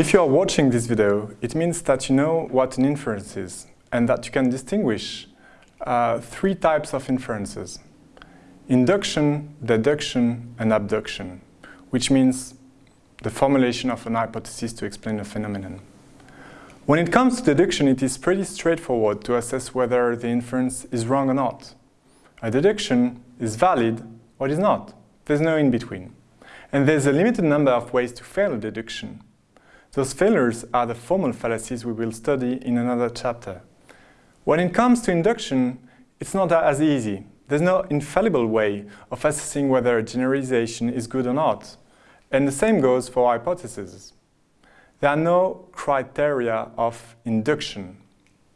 If you are watching this video, it means that you know what an inference is and that you can distinguish uh, three types of inferences. Induction, deduction, and abduction, which means the formulation of an hypothesis to explain a phenomenon. When it comes to deduction, it is pretty straightforward to assess whether the inference is wrong or not. A deduction is valid or is not. There's no in-between. And there's a limited number of ways to fail a deduction. Those failures are the formal fallacies we will study in another chapter. When it comes to induction, it's not as easy. There's no infallible way of assessing whether a generalization is good or not. And the same goes for hypotheses. There are no criteria of induction,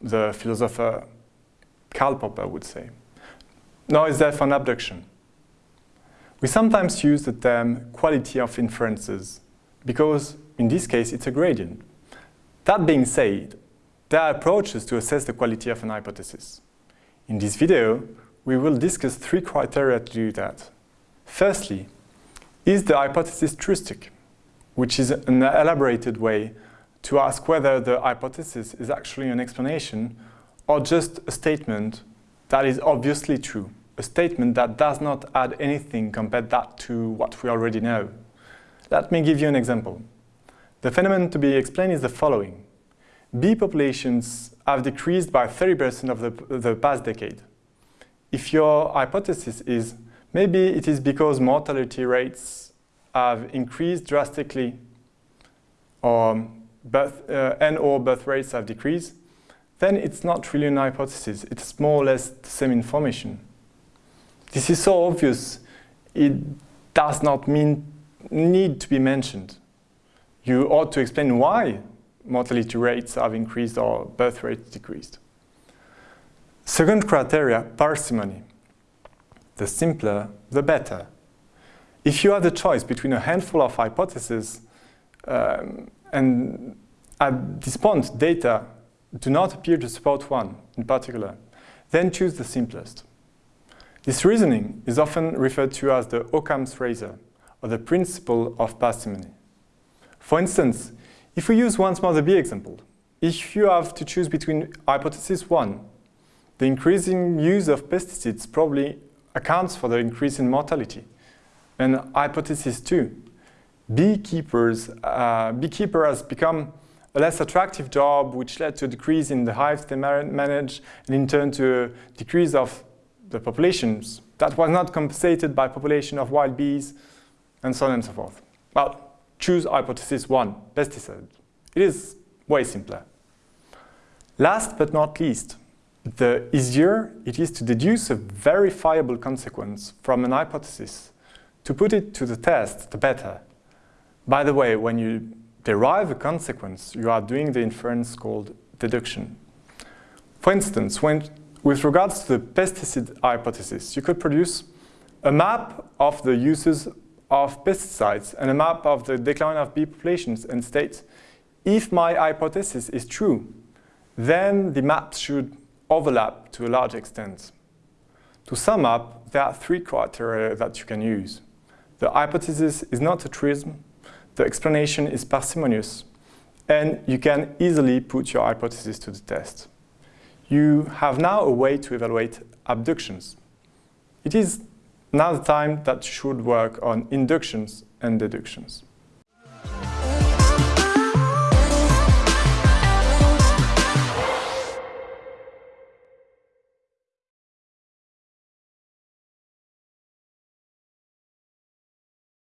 the philosopher Karl Popper would say. Nor is there for an abduction. We sometimes use the term quality of inferences because in this case it's a gradient. That being said, there are approaches to assess the quality of an hypothesis. In this video, we will discuss three criteria to do that. Firstly, is the hypothesis truistic, which is an elaborated way to ask whether the hypothesis is actually an explanation or just a statement that is obviously true, a statement that does not add anything compared that to what we already know. Let me give you an example. The phenomenon to be explained is the following. Bee populations have decreased by 30% of the, the past decade. If your hypothesis is maybe it is because mortality rates have increased drastically or birth, uh, and or birth rates have decreased, then it's not really an hypothesis. It's more or less the same information. This is so obvious, it does not mean need to be mentioned. You ought to explain why mortality rates have increased or birth rates decreased. Second criteria, parsimony. The simpler, the better. If you have the choice between a handful of hypotheses um, and at this point data do not appear to support one in particular, then choose the simplest. This reasoning is often referred to as the Occam's razor, or the principle of parsimony. For instance, if we use once more the bee example, if you have to choose between hypothesis 1, the increasing use of pesticides probably accounts for the increase in mortality, and hypothesis 2, beekeepers, uh, beekeeper has become a less attractive job which led to a decrease in the hives they manage and in turn to a decrease of the populations that was not compensated by population of wild bees and so on and so forth. Well, choose hypothesis 1, pesticide. It is way simpler. Last but not least, the easier it is to deduce a verifiable consequence from an hypothesis. To put it to the test, the better. By the way, when you derive a consequence, you are doing the inference called deduction. For instance, when, with regards to the pesticide hypothesis, you could produce a map of the uses of pesticides and a map of the decline of bee populations and states, if my hypothesis is true, then the maps should overlap to a large extent. To sum up, there are three criteria that you can use. The hypothesis is not a truism, the explanation is parsimonious, and you can easily put your hypothesis to the test. You have now a way to evaluate abductions. It is now the time that should work on inductions and deductions.